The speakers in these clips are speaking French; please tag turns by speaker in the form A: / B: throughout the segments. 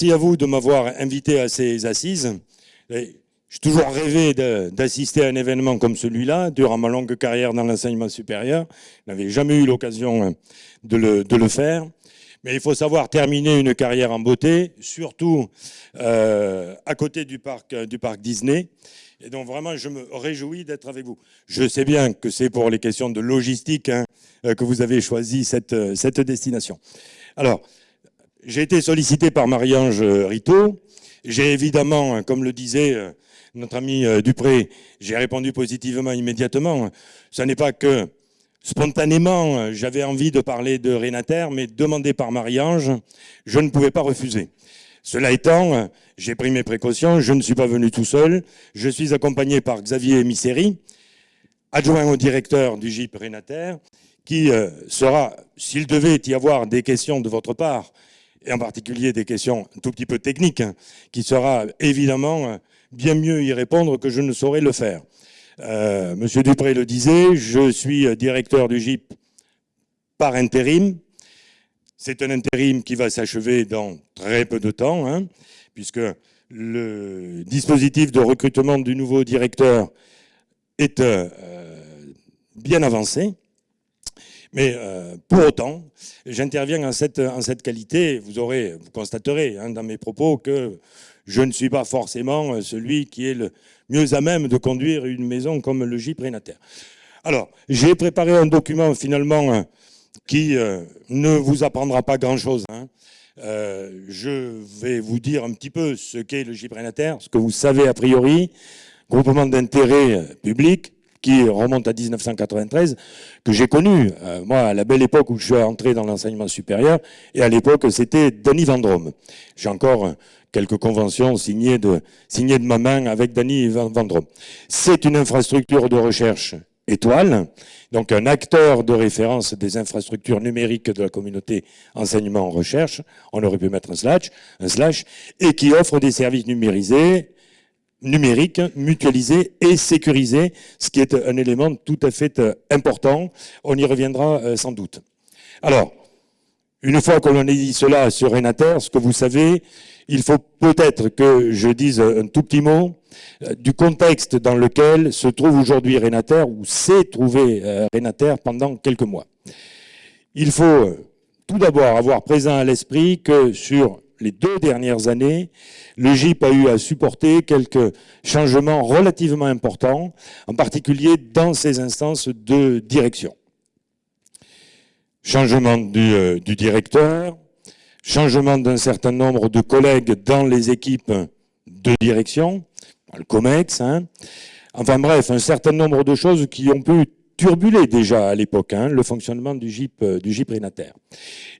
A: merci à vous de m'avoir invité à ces assises. J'ai toujours rêvé d'assister à un événement comme celui-là, durant ma longue carrière dans l'enseignement supérieur. Je n'avais jamais eu l'occasion hein, de le, faire. Mais il faut savoir terminer une carrière en beauté, surtout euh, à côté du parc, du parc Disney. Et donc vraiment, je me réjouis d'être avec vous. Je sais bien que c'est pour les questions de logistique hein, euh, que vous avez choisi cette, cette destination. Alors, j'ai été sollicité par Marie-Ange Rito. J'ai évidemment, hein, comme le disait euh, notre ami euh, Dupré, j'ai répondu positivement immédiatement. Ce n'est pas que spontanément, j'avais envie de parler de Rénater, mais demandé par Marie-Ange, je ne pouvais pas refuser. Cela étant, j'ai pris mes précautions, je ne suis pas venu tout seul, je suis accompagné par Xavier Misseri, adjoint au directeur du GIP Rénater, qui euh, sera, s'il devait y avoir des questions de votre part, et en particulier des questions un tout petit peu techniques, hein, qui sera évidemment bien mieux y répondre que je ne saurais le faire. Euh, Monsieur Dupré le disait, je suis directeur du GIP par intérim. C'est un intérim qui va s'achever dans très peu de temps, hein, puisque le dispositif de recrutement du nouveau directeur est euh, bien avancé. Mais euh, pour autant, j'interviens en cette, qualité. Vous aurez, vous constaterez hein, dans mes propos que je ne suis pas forcément euh, celui qui est le mieux à même de conduire une maison comme le J Prénater. Alors, j'ai préparé un document finalement euh, qui ne vous apprendra pas grand-chose. Hein. je vais vous dire un petit peu ce qu'est le J Prénater, ce que vous savez a priori, groupement d'intérêt public, qui remonte à 1993, que j'ai connu, euh, moi, à la belle époque où je suis entré dans l'enseignement supérieur, et à l'époque, c'était Denis Vendrome. J'ai encore quelques conventions signées de, signées de ma main avec Denis Vendrome. C'est une infrastructure de recherche étoile, donc un acteur de référence des infrastructures numériques de la communauté enseignement-recherche, on aurait pu mettre un slash, un slash, et qui offre des services numérisés, numérique, mutualisé et sécurisé, ce qui est un élément tout à fait euh, important. On y reviendra euh, sans doute. Alors, une fois que l'on a dit cela sur Renater, ce que vous savez, il faut peut-être que je dise un tout petit mot euh, du contexte dans lequel se trouve aujourd'hui Renater, ou s'est trouvé Renater pendant quelques mois. Il faut tout d'abord avoir présent à l'esprit que sur les deux dernières années, le GIP a eu à supporter quelques changements relativement importants, en particulier dans ses instances de direction. Changement du, euh, directeur, changement d'un certain nombre de collègues dans les équipes de direction, le COMEX, hein. enfin bref, un certain nombre de choses qui ont pu turbulé déjà à l'époque, hein, le fonctionnement du GIP, euh, Rénater.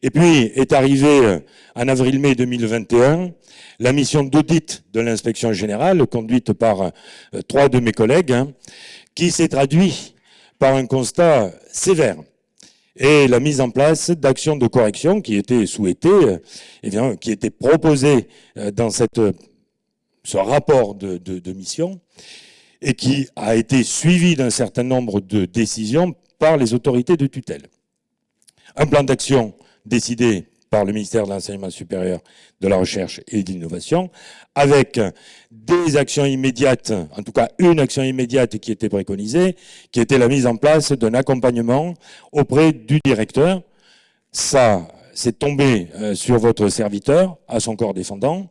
A: Et puis est arrivé euh, en avril-mai 2021 la mission d'audit de l'inspection générale conduite par euh, trois de mes collègues, hein, qui s'est traduit par un constat sévère et la mise en place d'actions de correction qui étaient souhaitées, eh bien, qui étaient proposées dans cette, ce rapport de, de, de mission et qui a été suivi d'un certain nombre de décisions par les autorités de tutelle. Un plan d'action décidé par le ministère de l'Enseignement supérieur, de la Recherche et de l'Innovation, avec des actions immédiates, en tout cas une action immédiate qui était préconisée, qui était la mise en place d'un accompagnement auprès du directeur. Ça, c'est tombé euh, sur votre serviteur, à son corps défendant.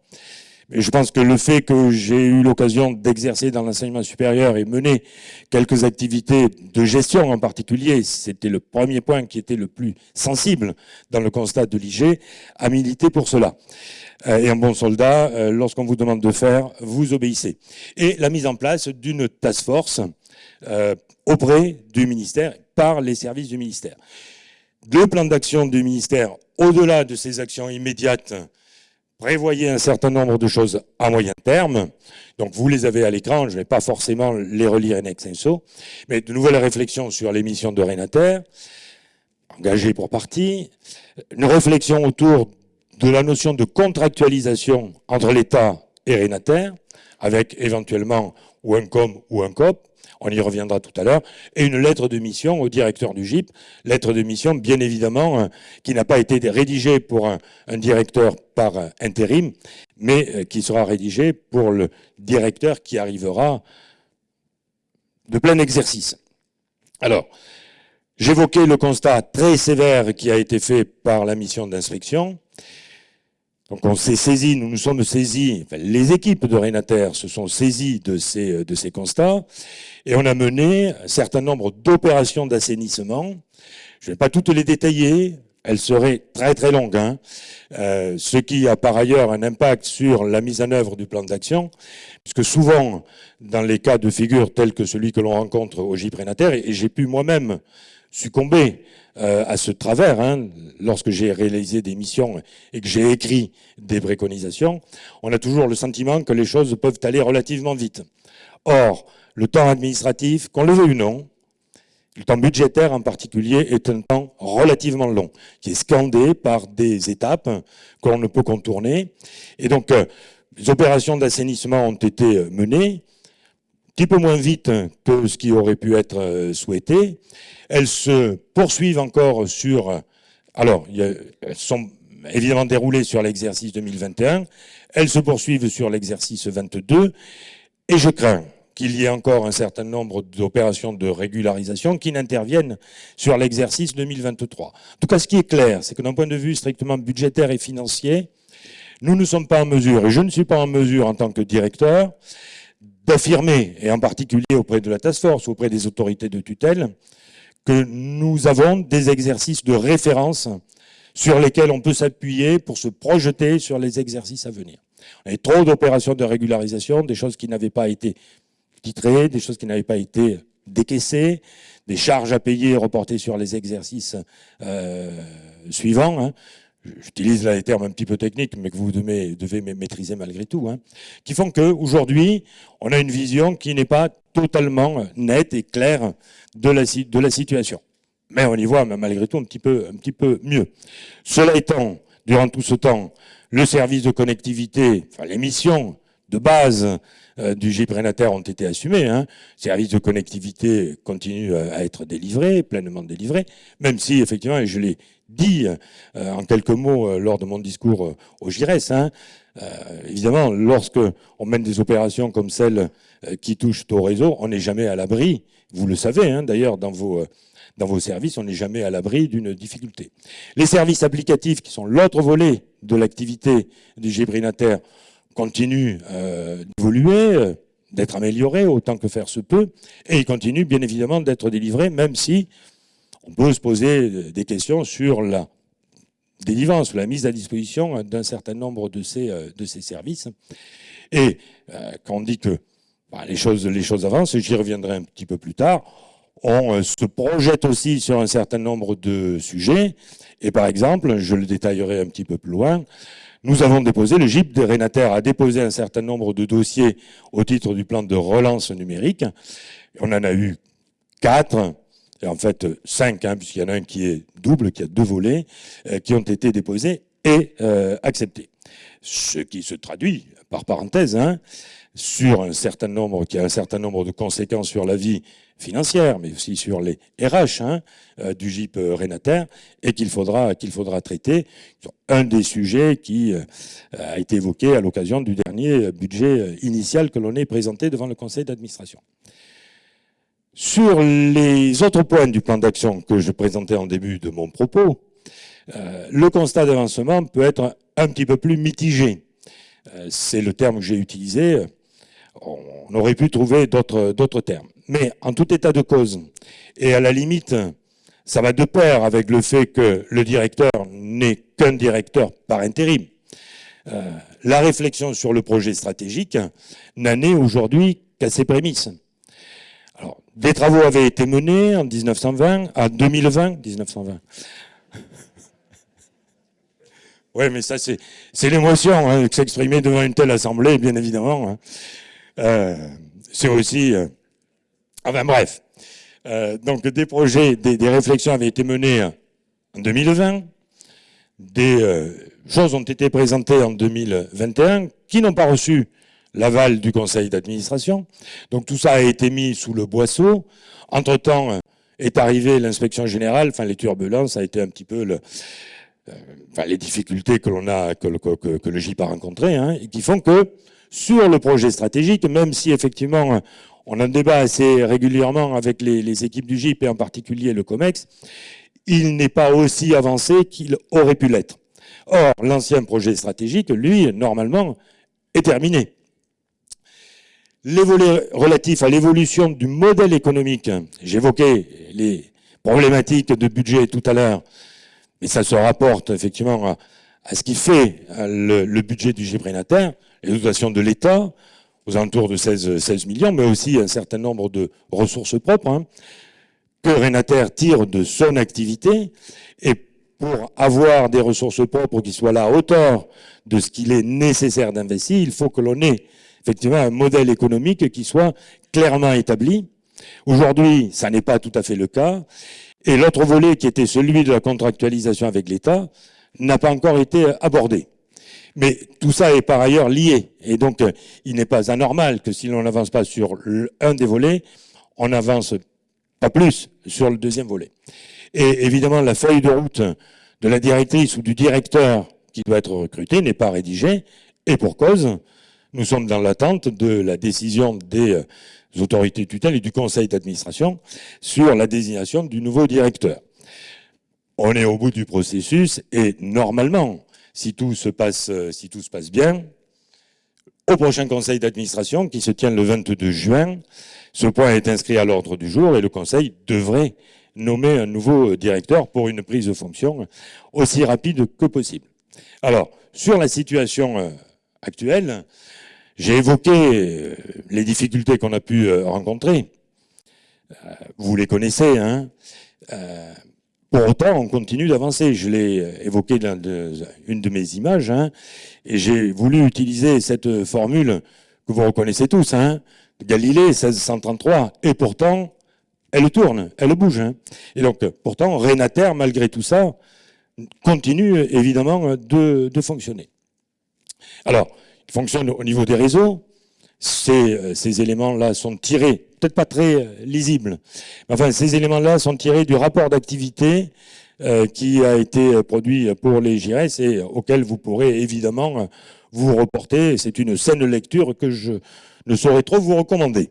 A: Je pense que le fait que j'ai eu l'occasion d'exercer dans l'enseignement supérieur et mener quelques activités de gestion en particulier, c'était le premier point qui était le plus sensible dans le constat de l'IG, a milité pour cela. Euh, et un bon soldat, euh, lorsqu'on vous demande de faire, vous obéissez. Et la mise en place d'une task force euh, auprès du ministère, par les services du ministère. Le plan d'action du ministère, au-delà de ces actions immédiates prévoyez un certain nombre de choses à moyen terme. Donc vous les avez à l'écran, je ne vais pas forcément les relire en extenso, mais de nouvelles réflexions sur l'émission de Renater, engagées pour partie, une réflexion autour de la notion de contractualisation entre l'État et Renater, avec éventuellement ou un COM ou un COP, on y reviendra tout à l'heure, et une lettre de mission au directeur du GIP, lettre de mission bien évidemment euh, qui n'a pas été rédigée pour un, directeur par intérim, mais euh, qui sera rédigée pour le directeur qui arrivera de plein exercice. Alors, j'évoquais le constat très sévère qui a été fait par la mission d'inspection, donc on s'est saisi, nous nous sommes saisis, les équipes de Renater se sont saisies de ces, de ces constats et on a mené un certain nombre d'opérations d'assainissement. Je ne vais pas toutes les détailler, elles seraient très très longues, hein. euh, ce qui a par ailleurs un impact sur la mise en œuvre du plan d'action, puisque souvent, dans les cas de figure tels que celui que l'on rencontre au GIP Renater, et j'ai pu moi-même succomber euh, à ce travers, hein, lorsque j'ai réalisé des missions et que j'ai écrit des préconisations, on a toujours le sentiment que les choses peuvent aller relativement vite. Or, le temps administratif, qu'on le veuille ou non, le temps budgétaire en particulier est un temps relativement long, qui est scandé par des étapes qu'on ne peut contourner. Et donc, euh, les opérations d'assainissement ont été menées, un petit peu moins vite que ce qui aurait pu être euh, souhaité. Elles se poursuivent encore sur... Alors, elles sont évidemment déroulées sur l'exercice 2021. Elles se poursuivent sur l'exercice 22. Et je crains qu'il y ait encore un certain nombre d'opérations de régularisation qui n'interviennent sur l'exercice 2023. En tout cas, ce qui est clair, c'est que d'un point de vue strictement budgétaire et financier, nous ne sommes pas en mesure, et je ne suis pas en mesure en tant que directeur, d'affirmer, et en particulier auprès de la task force, auprès des autorités de tutelle, que nous avons des exercices de référence sur lesquels on peut s'appuyer pour se projeter sur les exercices à venir. On a trop d'opérations de régularisation, des choses qui n'avaient pas été titrées, des choses qui n'avaient pas été décaissées, des charges à payer reportées sur les exercices euh, suivants. Hein. J'utilise là les termes un petit peu techniques, mais que vous devez, maîtriser malgré tout, hein, qui font qu'aujourd'hui, on a une vision qui n'est pas totalement nette et claire de la, situation. Mais on y voit malgré tout un petit peu, mieux. Cela étant, durant tout ce temps, le service de connectivité, enfin les missions de base euh, du GIP ont été assumées. Hein. Service de connectivité continue à être délivré, pleinement délivré, même si effectivement, et je l'ai dit euh, en quelques mots euh, lors de mon discours au GIRES, hein, évidemment, lorsque on mène des opérations comme celles qui touchent au réseau, on n'est jamais à l'abri vous le savez, hein, d'ailleurs, dans vos, dans vos services, on n'est jamais à l'abri d'une difficulté. Les services applicatifs, qui sont l'autre volet de l'activité du Gébrinater, continuent euh, d'évoluer, euh, d'être améliorés autant que faire se peut, et ils continuent bien évidemment d'être délivrés, même si on peut se poser des questions sur la délivrance, la mise à disposition d'un certain nombre de ces, euh, de ces services. Et quand on dit que bah, les, choses, les choses avancent, j'y reviendrai un petit peu plus tard. On euh, se projette aussi sur un certain nombre de sujets. Et par exemple, je le détaillerai un petit peu plus loin, nous avons déposé, le GIP des Rénataires a déposé un certain nombre de dossiers au titre du plan de relance numérique. On en a eu quatre, en fait cinq, hein, puisqu'il y en a un qui est double, qui a deux volets, euh, qui ont été déposés et euh, acceptés. Ce qui se traduit, par parenthèse, hein, sur un certain nombre, qui a un certain nombre de conséquences sur la vie financière, mais aussi sur les RH hein, euh, du GIP euh, Renater, et qu'il faudra, qu'il faudra traiter. Un des sujets qui euh, a été évoqué à l'occasion du dernier budget initial que l'on ait présenté devant le conseil d'administration. Sur les autres points du plan d'action que je présentais en début de mon propos, le constat d'avancement peut être un petit peu plus mitigé. C'est le terme que j'ai utilisé on aurait pu trouver d'autres termes. Mais en tout état de cause, et à la limite, ça va de pair avec le fait que le directeur n'est qu'un directeur par intérim. Euh, la réflexion sur le projet stratégique n'a né aujourd'hui qu'à ses prémices. Alors, des travaux avaient été menés en 1920, à 2020, 1920. oui, mais ça, c'est l'émotion hein, que s'exprimer devant une telle assemblée, bien évidemment. Hein. Euh, c'est aussi... Euh, enfin bref. Euh, donc des projets, des, réflexions avaient été menées en 2020. Des choses ont été présentées en 2021 qui n'ont pas reçu l'aval du conseil d'administration. Donc tout ça a été mis sous le boisseau. Entre-temps est arrivée l'inspection générale, enfin les turbulences, ça a été un petit peu le, euh, enfin, les difficultés que l'on a, que, le GIP a rencontrées, hein, et qui font que sur le projet stratégique, même si effectivement on en débat assez régulièrement avec les, les équipes du GIP et en particulier le COMEX, il n'est pas aussi avancé qu'il aurait pu l'être. Or, l'ancien projet stratégique, lui, normalement, est terminé. Les volets relatifs à l'évolution du modèle économique, j'évoquais les problématiques de budget tout à l'heure, mais ça se rapporte effectivement à, ce qui fait le, budget du Gibrénataire, les dotations de l'État, aux alentours de 16, 16, millions, mais aussi un certain nombre de ressources propres, hein, que Renater tire de son activité, et pour avoir des ressources propres qui soient à hauteur de ce qu'il est nécessaire d'investir, il faut que l'on ait effectivement un modèle économique qui soit clairement établi. Aujourd'hui, ça n'est pas tout à fait le cas. Et l'autre volet, qui était celui de la contractualisation avec l'État, n'a pas encore été abordé. Mais tout ça est par ailleurs lié. Et donc, il n'est pas anormal que si l'on n'avance pas sur un des volets, on n'avance pas plus sur le deuxième volet. Et évidemment, la feuille de route de la directrice ou du directeur qui doit être recruté n'est pas rédigée. Et pour cause, nous sommes dans l'attente de la décision des euh, autorités tutelles et du conseil d'administration sur la désignation du nouveau directeur. On est au bout du processus et normalement, si tout se passe, euh, si tout se passe bien, au prochain conseil d'administration qui se tient le 22 juin, ce point est inscrit à l'ordre du jour et le conseil devrait nommer un nouveau directeur pour une prise de fonction aussi rapide que possible. Alors, sur la situation euh, actuelle, j'ai évoqué euh, les difficultés qu'on a pu euh, rencontrer. Vous les connaissez, hein pour autant, on continue d'avancer. Je l'ai évoqué dans une de mes images, hein, et j'ai voulu utiliser cette formule que vous reconnaissez tous, hein, Galilée 1633, et pourtant, elle tourne, elle bouge. Hein. Et donc, pourtant, Renater, malgré tout ça, continue évidemment de, de fonctionner. Alors, fonctionne au niveau des réseaux. Ces, ces éléments-là sont tirés, peut-être pas très euh, lisibles, mais enfin, ces éléments-là sont tirés du rapport d'activité euh, qui a été produit pour les GIRES et auquel vous pourrez évidemment vous reporter. C'est une saine lecture que je ne saurais trop vous recommander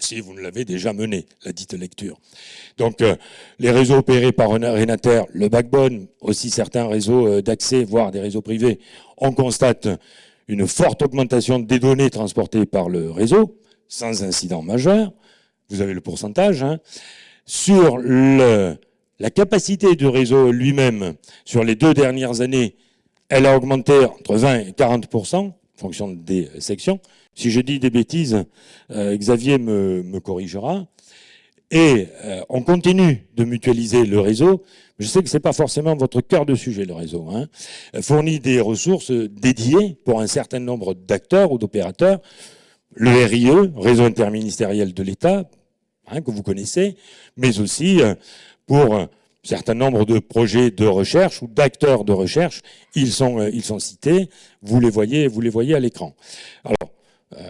A: si vous ne l'avez déjà mené, la dite lecture. Donc, euh, les réseaux opérés par Renater, le backbone, aussi certains réseaux euh, d'accès, voire des réseaux privés, on constate une forte augmentation des données transportées par le réseau, sans incident majeur. Vous avez le pourcentage. Hein. Sur la capacité du réseau lui-même, sur les deux dernières années, elle a augmenté entre 20 et 40% en fonction des sections. Si je dis des bêtises, euh, Xavier me, corrigera. Et euh, on continue de mutualiser le réseau. Je sais que c'est pas forcément votre cœur de sujet, le réseau. Hein. Fournit des ressources dédiées pour un certain nombre d'acteurs ou d'opérateurs. Le RIE, Réseau interministériel de l'État, hein, que vous connaissez, mais aussi euh, pour un certain nombre de projets de recherche ou d'acteurs de recherche. Ils sont, ils sont cités. Vous les voyez, vous les voyez à l'écran. Alors, euh,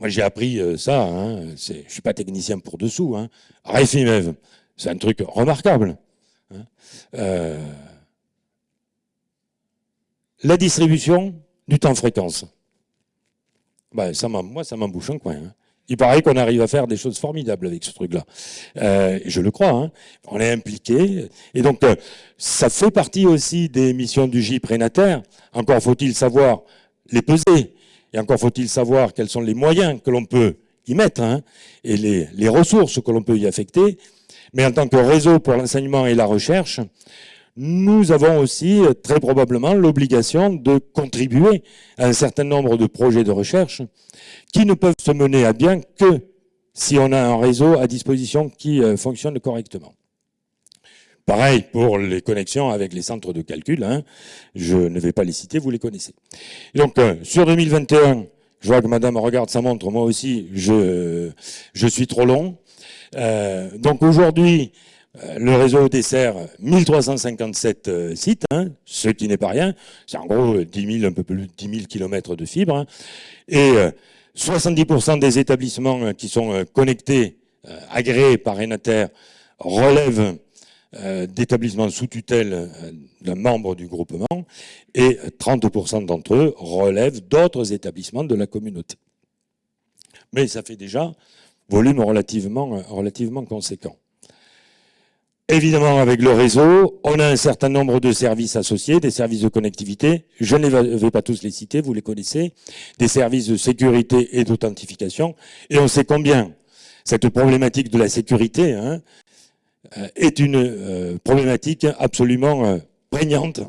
A: moi, j'ai appris euh, ça. Hein, je suis pas technicien pour dessous. Hein. Refimev, c'est un truc remarquable. Hein. Euh, la distribution du temps fréquence. Ben, ça moi, ça m'embouche un coin. Hein. Il paraît qu'on arrive à faire des choses formidables avec ce truc-là. Euh, je le crois. Hein. On est impliqué. Et donc, ça fait partie aussi des missions du J prénataire. Encore faut-il savoir les peser et encore faut-il savoir quels sont les moyens que l'on peut y mettre et les, ressources que l'on peut y affecter. Mais en tant que réseau pour l'enseignement et la recherche, nous avons aussi très probablement l'obligation de contribuer à un certain nombre de projets de recherche qui ne peuvent se mener à bien que si on a un réseau à disposition qui euh, fonctionne correctement. Pareil pour les connexions avec les centres de calcul. Hein. Je ne vais pas les citer, vous les connaissez. donc, euh, sur 2021, je vois que madame regarde sa montre, moi aussi, je, je suis trop long. Euh, donc aujourd'hui, euh, le réseau dessert 1357 euh, sites, hein, ce qui n'est pas rien. C'est en gros 10 000, un peu plus de 10 000 kilomètres de fibres. Hein. et 70% des établissements qui sont connectés, agréés par Renater, relèvent d'établissements sous tutelle d'un membre du groupement et 30% d'entre eux relèvent d'autres établissements de la communauté. Mais ça fait déjà volume relativement, conséquent. Évidemment, avec le réseau, on a un certain nombre de services associés, des services de connectivité. Je ne vais pas tous les citer, vous les connaissez. Des services de sécurité et d'authentification. Et on sait combien cette problématique de la sécurité hein, euh, est une euh, problématique absolument euh, prégnante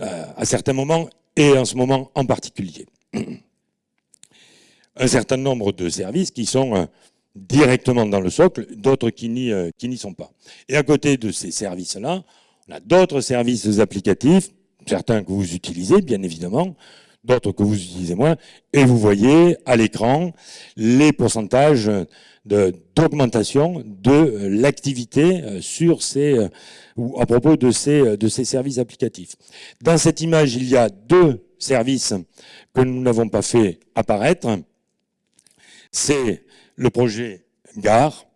A: à certains moments et en ce moment en particulier. Un certain nombre de services qui sont directement dans le socle, d'autres euh, qui n'y sont pas. Et à côté de ces services-là, on a d'autres services applicatifs, certains que vous utilisez, bien évidemment, d'autres que vous utilisez moins, et vous voyez à l'écran les pourcentages d'augmentation de, l'activité euh, sur ces euh, ou à propos de ces, de ces services applicatifs. Dans cette image, il y a deux services que nous n'avons pas fait apparaître. C'est le projet Gare,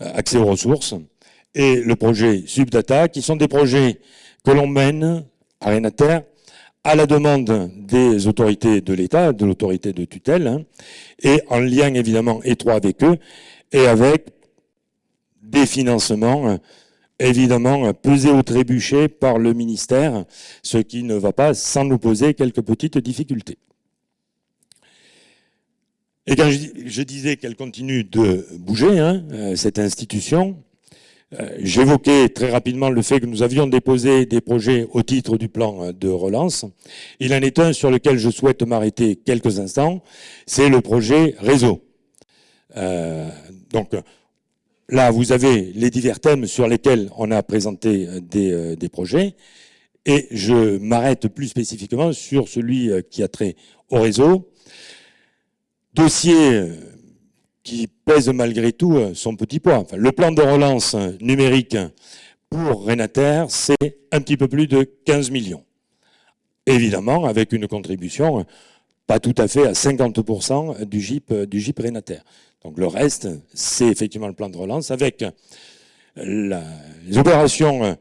A: euh, accès aux ressources, et le projet Subdata, qui sont des projets que l'on mène à Renater à la demande des autorités de l'État, de l'autorité de tutelle, hein, et en lien évidemment étroit avec eux, et avec des financements euh, évidemment pesés ou trébuchés par le ministère, ce qui ne va pas sans nous poser quelques petites difficultés. Et quand je, disais qu'elle continue de bouger, hein, euh, cette institution, euh, j'évoquais très rapidement le fait que nous avions déposé des projets au titre du plan euh, de relance. Il en est un sur lequel je souhaite m'arrêter quelques instants, c'est le projet réseau. donc là, vous avez les divers thèmes sur lesquels on a présenté des, des projets, et je m'arrête plus spécifiquement sur celui qui a trait au réseau, dossier euh, qui pèse malgré tout euh, son petit poids. le plan de relance numérique pour Renater, c'est un petit peu plus de 15 millions. Évidemment, avec une contribution euh, pas tout à fait à 50% du GIP, du GIP Renater. Donc le reste, c'est effectivement le plan de relance avec les opérations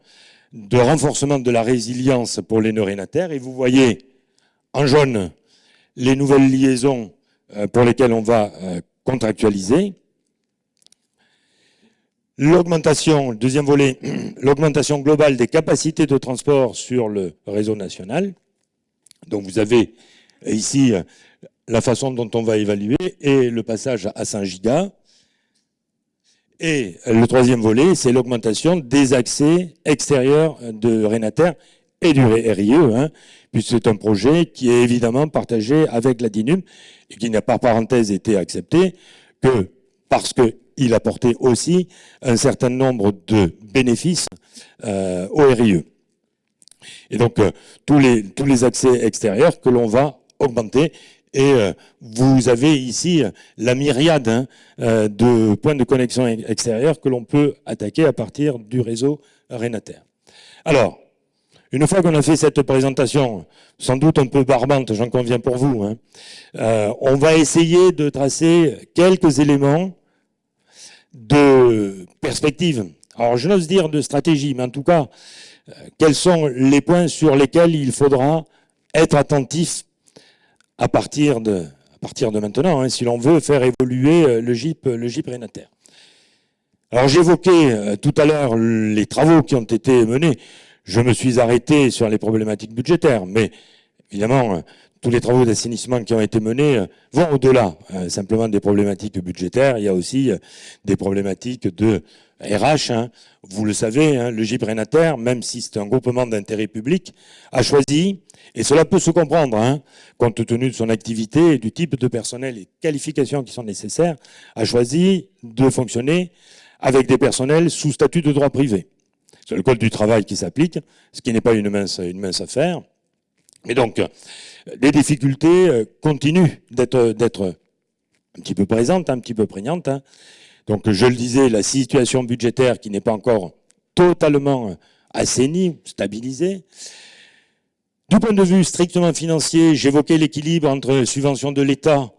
A: de renforcement de la résilience pour les nœuds Renater. Et vous voyez en jaune les nouvelles liaisons euh, pour lesquels on va euh, contractualiser. L'augmentation, deuxième volet, l'augmentation globale des capacités de transport sur le réseau national. Donc vous avez ici euh, la façon dont on va évaluer et le passage à 100 gigas. Et le troisième volet, c'est l'augmentation des accès extérieurs de Renater et du RIE, hein, puisque c'est un projet qui est évidemment partagé avec la DINUM et qui n'a par parenthèse été accepté que parce qu'il apportait aussi un certain nombre de bénéfices euh, au RIE. Et donc, euh, tous, les, tous les accès extérieurs que l'on va augmenter et euh, vous avez ici la myriade hein, de points de connexion extérieurs que l'on peut attaquer à partir du réseau Renater. Alors, une fois qu'on a fait cette présentation, sans doute un peu barbante, j'en conviens pour vous, hein, euh, on va essayer de tracer quelques éléments de perspective. Alors je n'ose dire de stratégie, mais en tout cas, euh, quels sont les points sur lesquels il faudra être attentif à partir de, à partir de maintenant, hein, si l'on veut faire évoluer euh, le GIP, le Renater. Alors j'évoquais tout à l'heure les travaux qui ont été menés. Je me suis arrêté sur les problématiques budgétaires, mais évidemment, euh, tous les travaux d'assainissement qui ont été menés euh, vont au-delà euh, simplement des problématiques budgétaires. Il y a aussi des problématiques de RH. Hein. Vous le savez, hein, le GIP Renater, même si c'est un groupement d'intérêt public, a choisi, et cela peut se comprendre, hein, compte tenu de son activité et du type de personnel et qualifications qui sont nécessaires, a choisi de fonctionner avec des personnels sous statut de droit privé. C'est le code du travail qui s'applique, ce qui n'est pas une mince, affaire. Mais donc, les difficultés euh, continuent d'être un petit peu présentes, un petit peu prégnantes. Hein. Donc je le disais, la situation budgétaire qui n'est pas encore totalement assainie, stabilisée. Du point de vue strictement financier, j'évoquais l'équilibre entre subventions de l'État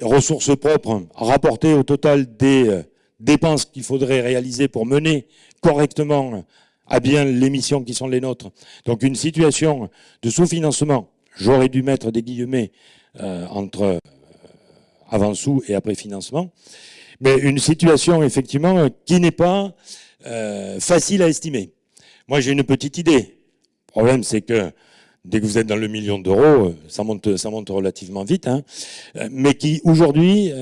A: ressources propres rapportées au total des euh, dépenses qu'il faudrait réaliser pour mener correctement à bien les missions qui sont les nôtres. Donc une situation de sous-financement, j'aurais dû mettre des guillemets euh, entre euh, avant-sous et après-financement, mais une situation effectivement qui n'est pas euh, facile à estimer. Moi j'ai une petite idée. Le problème c'est que dès que vous êtes dans le million d'euros, ça monte, ça monte relativement vite, hein, mais qui aujourd'hui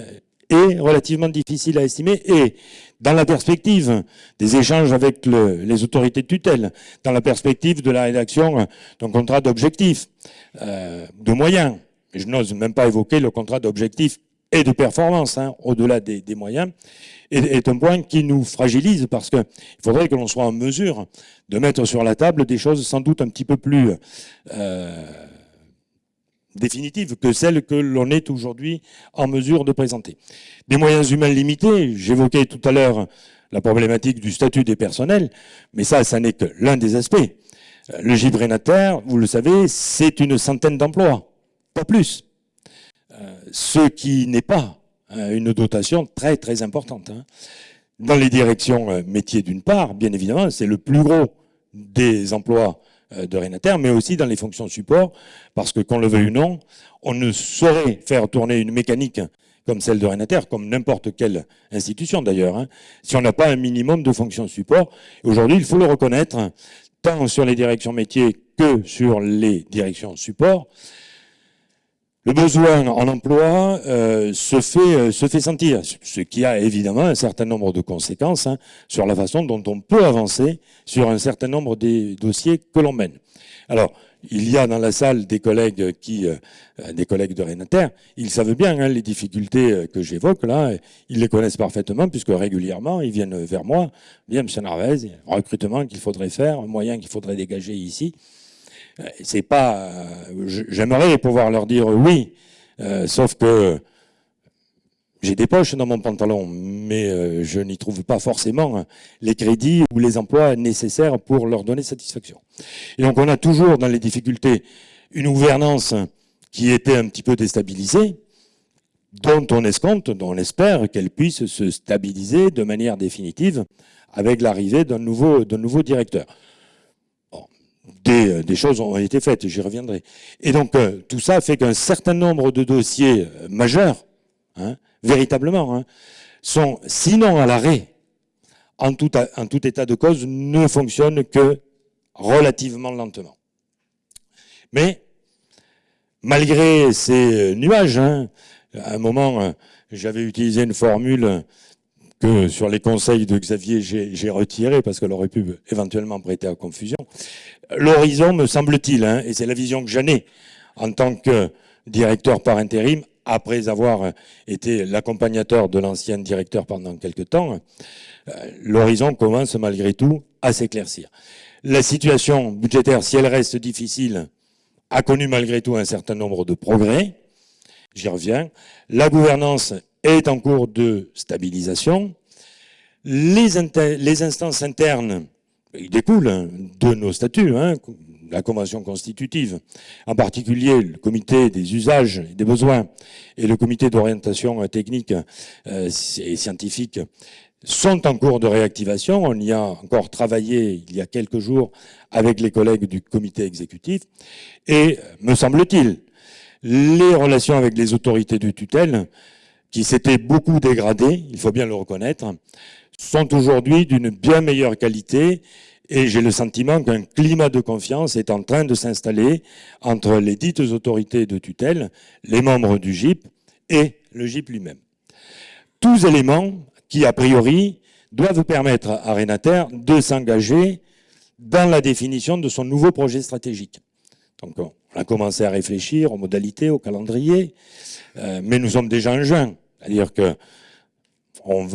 A: est relativement difficile à estimer. Et dans la perspective des échanges avec les autorités de tutelle, dans la perspective de la rédaction d'un contrat d'objectifs, euh, de moyens, je n'ose même pas évoquer le contrat d'objectifs et de performance, hein, au-delà des, moyens, est, un point qui nous fragilise parce qu'il faudrait que l'on soit en mesure de mettre sur la table des choses sans doute un petit peu plus euh, définitive que celle que l'on est aujourd'hui en mesure de présenter. Des moyens humains limités, j'évoquais tout à l'heure la problématique du statut des personnels, mais ça, ça n'est que l'un des aspects. Euh, le gîte vous le savez, c'est une centaine d'emplois, pas plus. Euh, ce qui n'est pas euh, une dotation très très importante. Hein. Dans les directions métiers d'une part, bien évidemment, c'est le plus gros des emplois de Renater, mais aussi dans les fonctions support, parce que qu'on le veuille ou non, on ne saurait faire tourner une mécanique comme celle de Renater, comme n'importe quelle institution d'ailleurs, hein, si on n'a pas un minimum de fonctions support. Aujourd'hui, il faut le reconnaître, tant sur les directions métiers que sur les directions support, le besoin en emploi euh, se, fait, euh, se fait sentir, ce qui a évidemment un certain nombre de conséquences hein, sur la façon dont on peut avancer sur un certain nombre des dossiers que l'on mène. Alors, il y a dans la salle des collègues qui, euh, des collègues de Renater, ils savent bien hein, les difficultés que j'évoque là, ils les connaissent parfaitement puisque régulièrement ils viennent vers moi, bien M. Narvez, recrutement qu'il faudrait faire, moyen qu'il faudrait dégager ici. Euh, c'est pas. Euh, j'aimerais pouvoir leur dire oui, euh, sauf que j'ai des poches dans mon pantalon, mais je n'y trouve pas forcément les crédits ou les emplois nécessaires pour leur donner satisfaction. Et donc on a toujours dans les difficultés une gouvernance qui était un petit peu déstabilisée, dont on escompte, dont on espère qu'elle puisse se stabiliser de manière définitive avec l'arrivée d'un nouveau directeur. Euh, des, choses ont été faites, j'y reviendrai. Et donc, euh, tout ça fait qu'un certain nombre de dossiers euh, majeurs, hein, véritablement, hein, sont, sinon à l'arrêt, en tout, état de cause, ne fonctionnent que relativement lentement. Mais, malgré ces nuages, hein, à un moment, j'avais utilisé une formule sur les conseils de Xavier, j'ai retiré parce qu'elle aurait pu éventuellement prêter à confusion. L'horizon, me semble-t-il, hein, et c'est la vision que j'en ai en tant que directeur par intérim, après avoir été l'accompagnateur de l'ancien directeur pendant quelques temps, euh, l'horizon commence malgré tout à s'éclaircir. La situation budgétaire, si elle reste difficile, a connu malgré tout un certain nombre de progrès. J'y reviens. La gouvernance est en cours de stabilisation. Les, instances internes, ils découlent de nos statuts, hein, la convention constitutive, en particulier le comité des usages et des besoins et le comité d'orientation technique euh, et scientifique sont en cours de réactivation. On y a encore travaillé il y a quelques jours avec les collègues du comité exécutif. Et, me semble-t-il, les relations avec les autorités de tutelle qui s'étaient beaucoup dégradées, il faut bien le reconnaître, sont aujourd'hui d'une bien meilleure qualité et j'ai le sentiment qu'un climat de confiance est en train de s'installer entre les dites autorités de tutelle, les membres du GIP et le GIP lui-même. Tous éléments qui, a priori, doivent permettre à Renater de s'engager dans la définition de son nouveau projet stratégique. Donc, on a commencé à réfléchir aux modalités, au calendrier, euh, mais nous sommes déjà en juin. C'est-à-dire que on,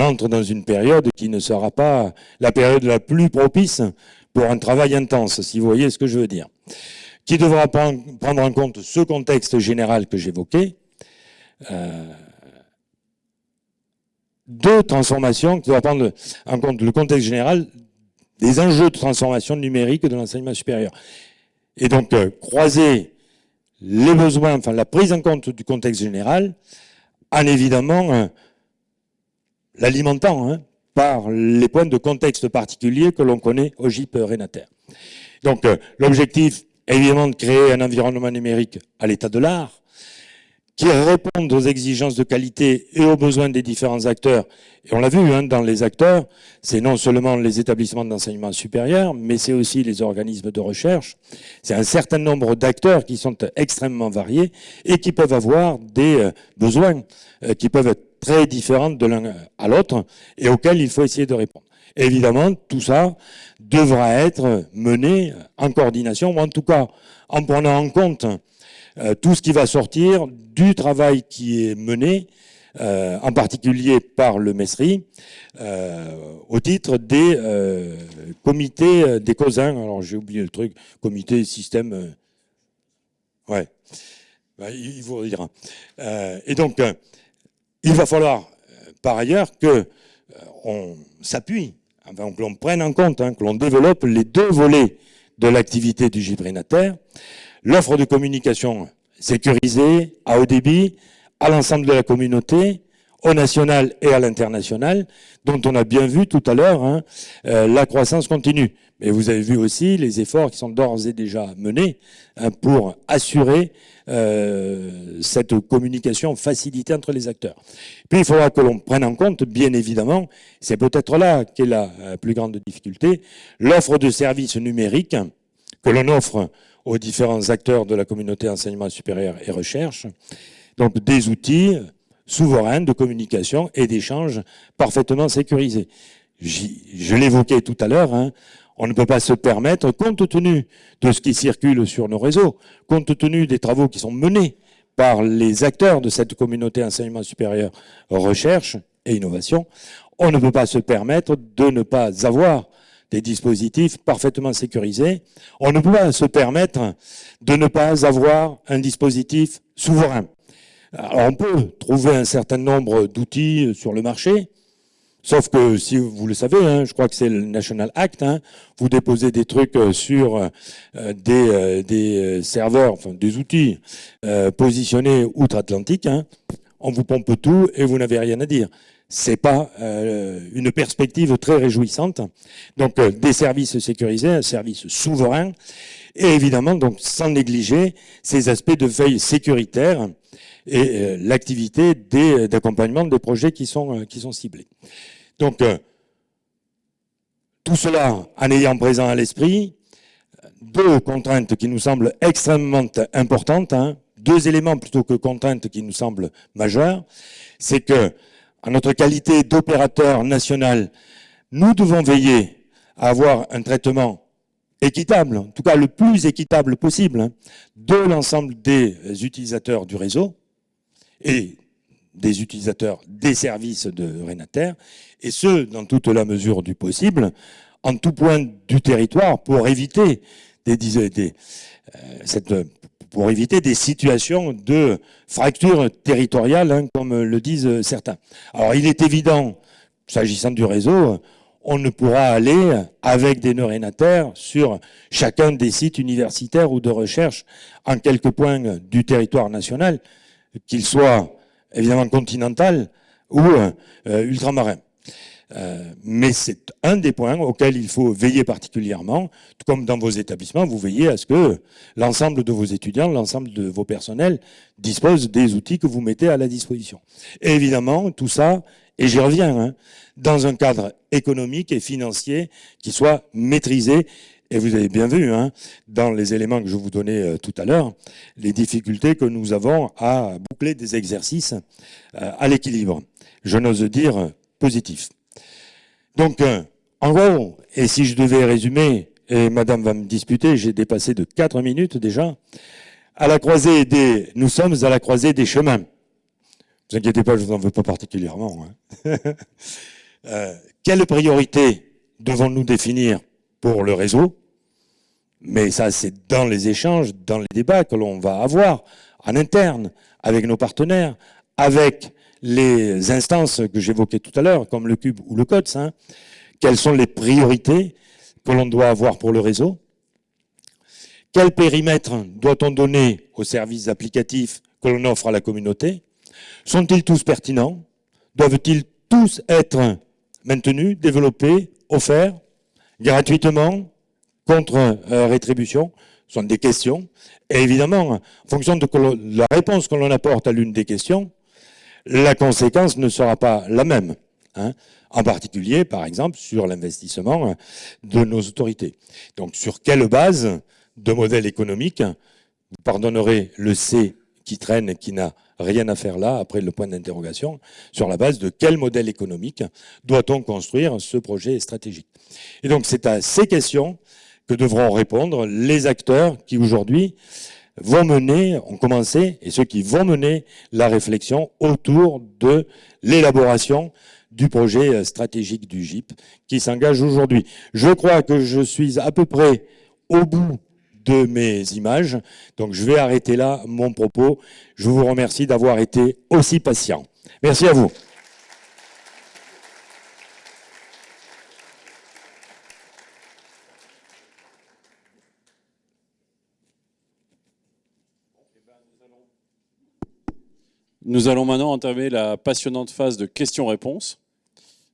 A: entre dans une période qui ne sera pas la période la plus propice pour un travail intense, si vous voyez ce que je veux dire. Qui devra prendre en compte ce contexte général que j'évoquais, euh, de transformation qui doit prendre en compte le contexte général des enjeux de transformation numérique de l'enseignement supérieur. Et donc, euh, croiser les besoins, enfin la prise en compte du contexte général, en évidemment euh, l'alimentant hein, par les points de contexte particuliers que l'on connaît au GIP Renater. Donc, euh, l'objectif, évidemment, de créer un environnement numérique à l'état de l'art, qui répondent aux exigences de qualité et aux besoins des différents acteurs. Et on l'a vu hein, dans les acteurs, c'est non seulement les établissements d'enseignement supérieur, mais c'est aussi les organismes de recherche. C'est un certain nombre d'acteurs qui sont extrêmement variés et qui peuvent avoir des euh, besoins euh, qui peuvent être très différents de l'un à l'autre et auxquels il faut essayer de répondre. évidemment, tout ça devra être mené en coordination, ou en tout cas en prenant en compte euh, tout ce qui va sortir du travail qui est mené, euh, en particulier par le MESRI, euh, au titre des comités des COSIN. Alors j'ai oublié le truc, comité système... ouais, bah, il vous redira. et donc, il va falloir, par ailleurs, que on s'appuie, enfin, que l'on prenne en compte, hein, que l'on développe les deux volets de l'activité du gibrinataire, l'offre de communication sécurisée, à haut débit, à l'ensemble de la communauté, au national et à l'international, dont on a bien vu tout à l'heure hein, euh, la croissance continue. Mais vous avez vu aussi les efforts qui sont d'ores et déjà menés hein, pour assurer euh, cette communication facilitée entre les acteurs. Puis il faudra que l'on prenne en compte, bien évidemment, c'est peut-être là qu'est la euh, plus grande difficulté, l'offre de services numériques que l'on offre aux différents acteurs de la communauté enseignement supérieur et recherche. Donc des outils souverains de communication et d'échange parfaitement sécurisés. Je l'évoquais tout à l'heure, hein, on ne peut pas se permettre, compte tenu de ce qui circule sur nos réseaux, compte tenu des travaux qui sont menés par les acteurs de cette communauté enseignement supérieur, recherche et innovation, on ne peut pas se permettre de ne pas avoir des dispositifs parfaitement sécurisés. On ne peut pas se permettre de ne pas avoir un dispositif souverain. Alors on peut trouver un certain nombre d'outils sur le marché, sauf que si vous le savez, hein, je crois que c'est le National Act, hein, vous déposez des trucs sur euh, des, euh, serveurs, enfin des outils euh, positionnés outre-Atlantique, hein, on vous pompe tout et vous n'avez rien à dire c'est pas euh, une perspective très réjouissante. Donc euh, des services sécurisés, un service souverain, et évidemment donc sans négliger ces aspects de veille sécuritaire et euh, l'activité d'accompagnement des projets qui sont qui sont ciblés. Donc tout cela en ayant présent à l'esprit deux contraintes qui nous semblent extrêmement importantes, hein, deux éléments plutôt que contraintes qui nous semblent majeures, c'est que en notre qualité d'opérateur national, nous devons veiller à avoir un traitement équitable, en tout cas le plus équitable possible, hein, de l'ensemble des utilisateurs du réseau et des utilisateurs des services de Renater, et ce, dans toute la mesure du possible, en tout point du territoire, pour éviter des, euh, cette pour éviter des situations de fracture territoriale, hein, comme le disent certains. Alors il est évident, s'agissant du réseau, on ne pourra aller avec des neurénataires sur chacun des sites universitaires ou de recherche en quelques points du territoire national, qu'il soit évidemment continental ou euh, ultramarin. Euh, mais c'est un des points auxquels il faut veiller particulièrement, tout comme dans vos établissements, vous veillez à ce que l'ensemble de vos étudiants, l'ensemble de vos personnels disposent des outils que vous mettez à la disposition. Évidemment, tout ça, et j'y reviens, hein, dans un cadre économique et financier qui soit maîtrisé et vous avez bien vu, hein, dans les éléments que je vous donnais euh, tout à l'heure, les difficultés que nous avons à boucler des exercices euh, à l'équilibre. Je n'ose dire positif. Donc, euh, en gros, et si je devais résumer, et madame va me disputer, j'ai dépassé de 4 minutes déjà, à la croisée des, nous sommes à la croisée des chemins. Ne vous inquiétez pas, je vous en veux pas particulièrement. Hein. euh, quelle priorité devons-nous définir pour le réseau? Mais ça, c'est dans les échanges, dans les débats que l'on va avoir en interne, avec nos partenaires, avec les instances que j'évoquais tout à l'heure, comme le cube ou le CODES, hein, quelles sont les priorités que l'on doit avoir pour le réseau, quel périmètre doit-on donner aux services applicatifs que l'on offre à la communauté? Sont-ils tous pertinents? Doivent-ils tous être maintenus, développés, offerts gratuitement, contre euh, rétribution? Ce sont des questions. Et évidemment, en fonction de la réponse que l'on apporte à l'une des questions, la conséquence ne sera pas la même. Hein. en particulier, par exemple, sur l'investissement de nos autorités. Donc, sur quelle base de modèle économique, vous pardonnerez le C qui traîne qui n'a rien à faire là, après le point d'interrogation, sur la base de quel modèle économique doit-on construire ce projet stratégique? Et donc c'est à ces questions que devront répondre les acteurs qui aujourd'hui vont mener, ont commencé, et ceux qui vont mener la réflexion autour de l'élaboration du projet stratégique du GIP qui s'engage aujourd'hui. Je crois que je suis à peu près au bout de mes images. Donc je vais arrêter là mon propos. Je vous remercie d'avoir été aussi patient. Merci à vous.
B: Nous allons maintenant entamer la passionnante phase de questions-réponses.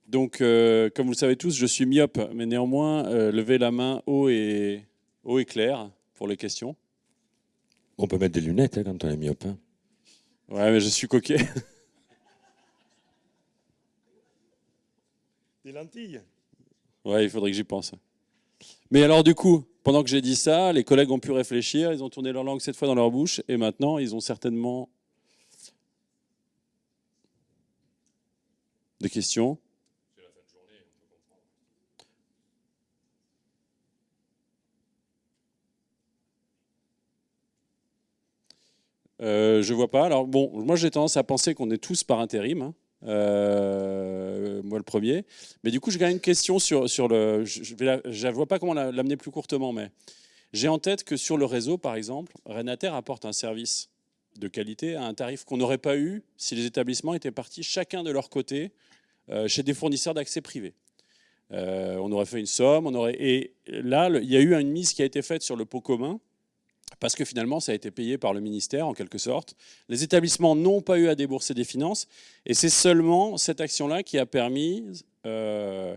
B: Donc, euh, comme vous le savez tous, je suis myope, mais néanmoins, euh, levez la main haut et, haut et clair pour les questions.
A: On peut mettre des lunettes hein, quand on est myope. Hein.
B: Ouais, mais je suis coquet.
A: Des lentilles
B: Ouais, il faudrait que j'y pense. Mais alors du coup, pendant que j'ai dit ça, les collègues ont pu réfléchir, ils ont tourné leur langue cette fois dans leur bouche, et maintenant, ils ont certainement des questions. Euh, je vois pas. Alors bon, moi j'ai tendance à penser qu'on est tous par intérim. Hein. Euh, moi le premier. Mais du coup, j'ai quand même une question sur, sur le. Je ne vois pas comment l'amener plus courtement, mais j'ai en tête que sur le réseau, par exemple, Renater apporte un service de qualité à un tarif qu'on n'aurait pas eu si les établissements étaient partis chacun de leur côté chez des fournisseurs d'accès privé. on aurait fait une somme, on aurait et là il y a eu une mise qui a été faite sur le pot commun parce que finalement, ça a été payé par le ministère, en quelque sorte. Les établissements n'ont pas eu à débourser des finances, et c'est seulement cette action-là qui a permis euh,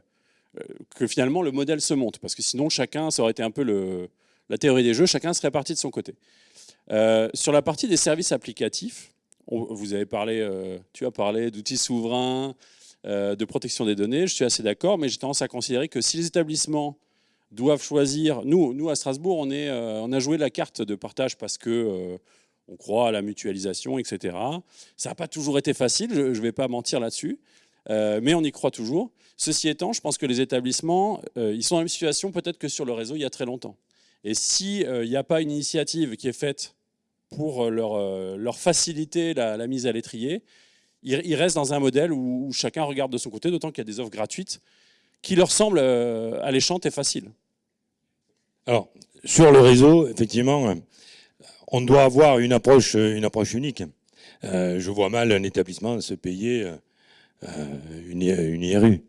B: euh, que finalement le modèle se monte, parce que sinon, chacun, ça aurait été un peu la théorie des jeux, chacun serait parti de son côté. Euh, sur la partie des services applicatifs, vous avez parlé, tu as parlé d'outils souverains, de protection des données, je suis assez d'accord, mais j'ai tendance à considérer que si les établissements doivent choisir. Nous, nous à Strasbourg, on, euh, a joué la carte de partage parce que euh, on croit à la mutualisation, etc. Ça n'a pas toujours été facile, je ne vais pas mentir là-dessus, euh, mais on y croit toujours. Ceci étant, je pense que les établissements, ils sont dans la même situation peut-être que sur le réseau il y a très longtemps. Et s'il n'y a pas une initiative qui est faite pour leur faciliter la, mise à l'étrier, ils, restent dans un modèle où, chacun regarde de son côté, d'autant qu'il y a des offres gratuites qui leur semblent alléchantes et faciles.
A: Alors, sur le réseau, effectivement, euh, on doit avoir une approche, euh, unique. Euh, je vois mal un établissement se payer une, IRU.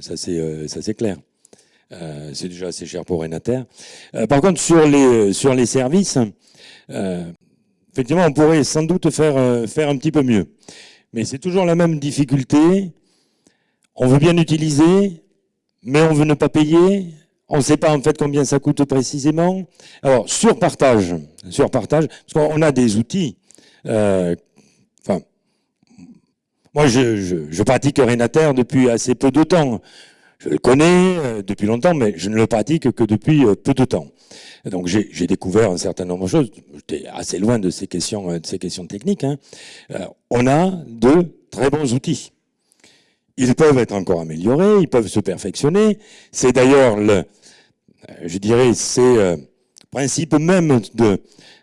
A: Ça, c'est clair. c'est déjà assez cher pour Renater. par contre, sur les, services, effectivement, on pourrait sans doute faire un petit peu mieux. Mais c'est toujours la même difficulté. On veut bien utiliser, mais on veut ne pas payer. On ne sait pas en fait combien ça coûte précisément. Alors, sur partage, sur partage, parce qu'on a des outils. Euh, enfin, moi, je, pratique Renater depuis assez peu de temps. Je le connais euh, depuis longtemps, mais je ne le pratique que depuis euh, peu de temps. Donc j'ai découvert un certain nombre de choses. J'étais assez loin de ces questions, de ces questions techniques. Hein. on a de très bons outils. Ils peuvent être encore améliorés, ils peuvent se perfectionner. C'est d'ailleurs le, je dirais, c'est euh, principe même de,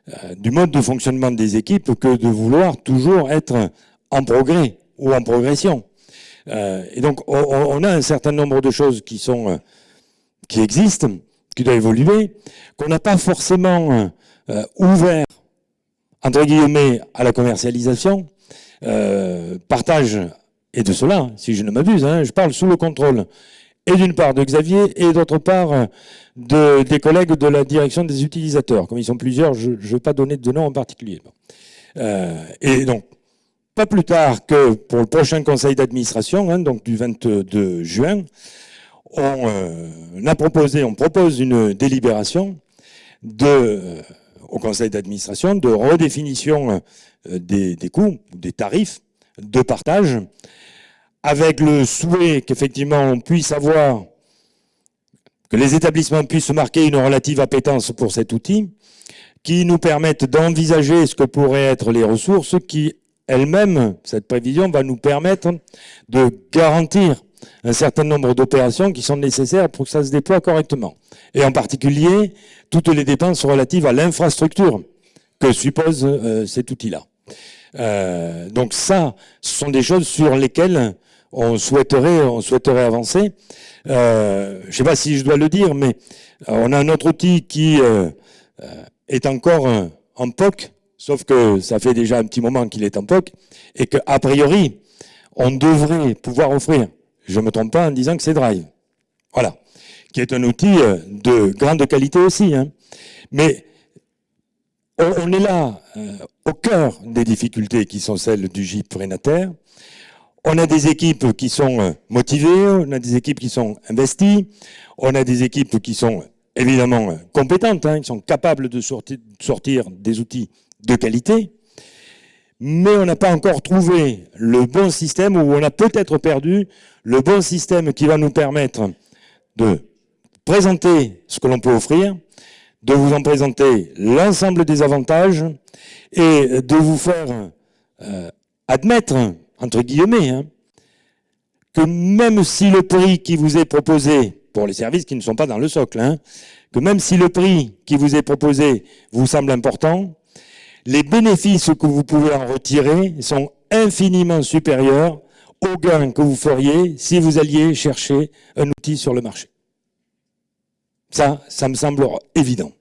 A: euh, du mode de fonctionnement des équipes que de vouloir toujours être en progrès ou en progression. Euh, et donc, on, a un certain nombre de choses qui sont, qui existent, qui doivent évoluer, qu'on n'a pas forcément ouvert, entre guillemets, à la commercialisation, euh, partage, et de cela, si je ne m'abuse, hein, je parle sous le contrôle, et d'une part de Xavier, et d'autre part de, des collègues de la direction des utilisateurs. Comme ils sont plusieurs, je ne vais pas donner de nom en particulier. Euh, et donc, pas plus tard que pour le prochain conseil d'administration, hein, donc du 22 juin, on, euh, a proposé, on propose une délibération de, euh, au conseil d'administration de redéfinition euh, des, des coûts, des tarifs de partage, avec le souhait qu'effectivement on puisse avoir, que les établissements puissent marquer une relative appétence pour cet outil, qui nous permettent d'envisager ce que pourraient être les ressources qui elle-même, cette prévision va nous permettre de garantir un certain nombre d'opérations qui sont nécessaires pour que ça se déploie correctement. Et en particulier, toutes les dépenses relatives à l'infrastructure que suppose euh, cet outil-là. Euh, donc ça, ce sont des choses sur lesquelles on souhaiterait, on souhaiterait avancer. Euh, je ne sais pas si je dois le dire, mais on a un autre outil qui est encore en POC, Sauf que ça fait déjà un petit moment qu'il est en POC et qu'a priori, on devrait pouvoir offrir, je ne me trompe pas en disant que c'est Drive. Voilà. Qui est un outil euh, de grande qualité aussi. Hein. Mais on, est là euh, au cœur des difficultés qui sont celles du GIP Renater. On a des équipes qui sont euh, motivées, on a des équipes qui sont investies, on a des équipes qui sont évidemment compétentes, hein, qui sont capables de sortir des outils de qualité, mais on n'a pas encore trouvé le bon système, ou on a peut-être perdu le bon système qui va nous permettre de présenter ce que l'on peut offrir, de vous en présenter l'ensemble des avantages et de vous faire euh, admettre, entre guillemets, hein, que même si le prix qui vous est proposé, pour les services qui ne sont pas dans le socle, hein, que même si le prix qui vous est proposé vous semble important, les bénéfices que vous pouvez en retirer sont infiniment supérieurs aux gains que vous feriez si vous alliez chercher un outil sur le marché. Ça, ça me semble évident.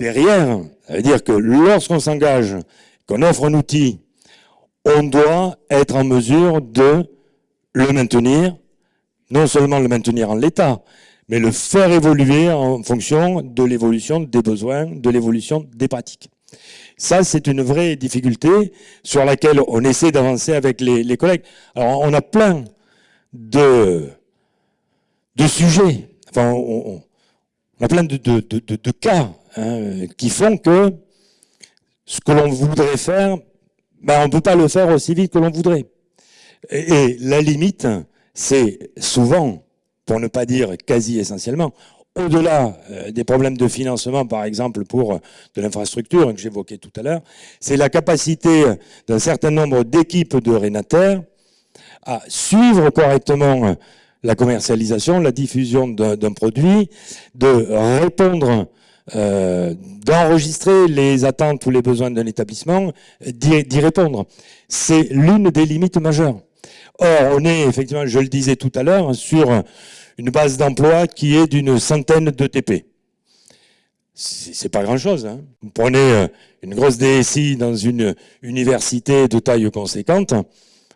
A: Derrière, ça veut dire que lorsqu'on s'engage, qu'on offre un outil, on doit être en mesure de le maintenir, non seulement le maintenir en l'état, mais le faire évoluer en fonction de l'évolution des besoins, de l'évolution des pratiques. Ça, c'est une vraie difficulté sur laquelle on essaie d'avancer avec les, collègues. Alors, on a plein de, sujets, enfin, on, a plein de, cas hein, qui font que ce que l'on voudrait faire, ben, on ne peut pas le faire aussi vite que l'on voudrait. Et la limite, c'est souvent, pour ne pas dire quasi essentiellement, au-delà euh, des problèmes de financement, par exemple, pour euh, de l'infrastructure que j'évoquais tout à l'heure, c'est la capacité d'un certain nombre d'équipes de Renater à suivre correctement euh, la commercialisation, la diffusion d'un produit, de répondre, d'enregistrer les attentes ou les besoins d'un établissement, d'y répondre. C'est l'une des limites majeures. Or, on est effectivement, je le disais tout à l'heure, sur une base d'emploi qui est d'une centaine de TP. C'est pas grand-chose. Hein. Vous prenez euh, une grosse DSI dans une université de taille conséquente,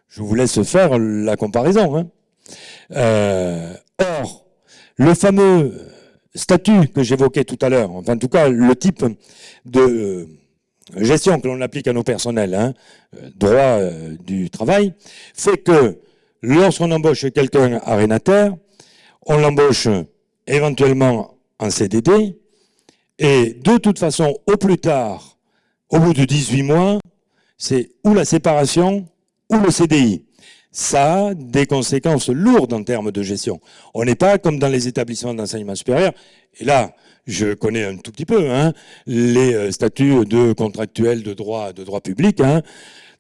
A: je vous laisse faire la comparaison. Hein. Euh, or, le fameux statut que j'évoquais tout à l'heure, enfin en tout cas le type de euh, gestion que l'on applique à nos personnels, hein, droit du travail, fait que lorsqu'on embauche quelqu'un à Renater, on l'embauche éventuellement en CDD, et de toute façon, au plus tard, au bout de 18 mois, c'est ou la séparation ou le CDI. Ça a des conséquences lourdes en termes de gestion. On n'est pas comme dans les établissements d'enseignement supérieur, et là, je connais un tout petit peu hein, les euh, statuts de contractuels de droit, de droit public. Hein.